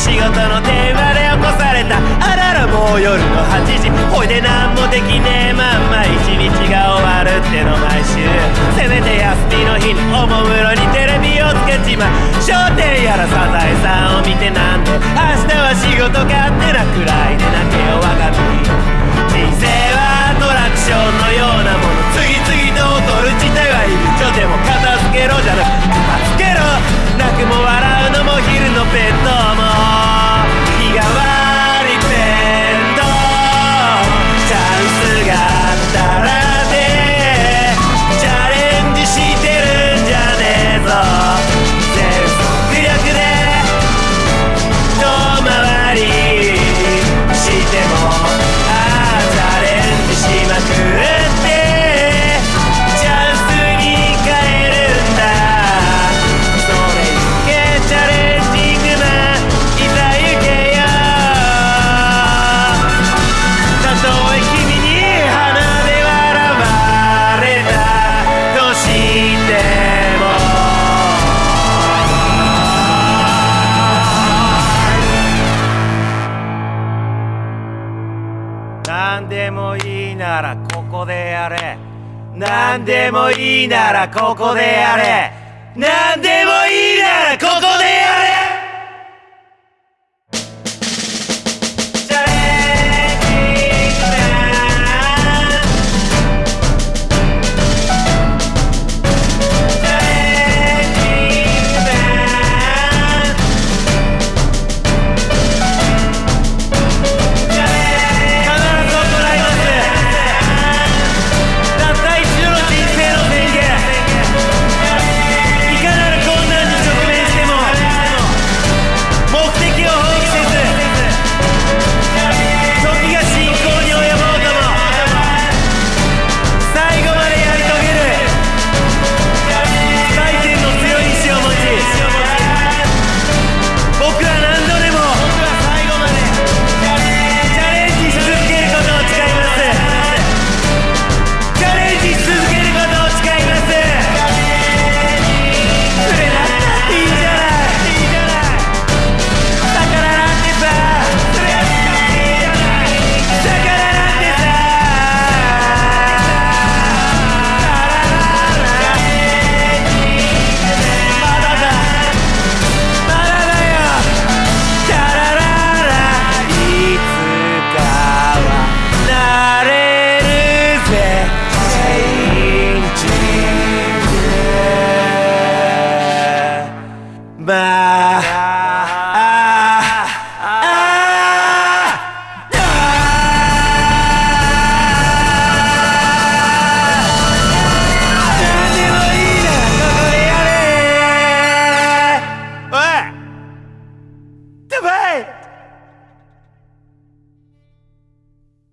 仕事の電話で起こされたあららもう夜の8時ほいでな何でもいいならここでやれ。何でもいいならここでやれ。何でもいいならここでやれ。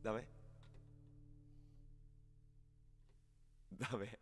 Dov'è? Dov'è?